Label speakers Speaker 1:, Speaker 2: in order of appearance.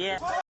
Speaker 1: Yeah.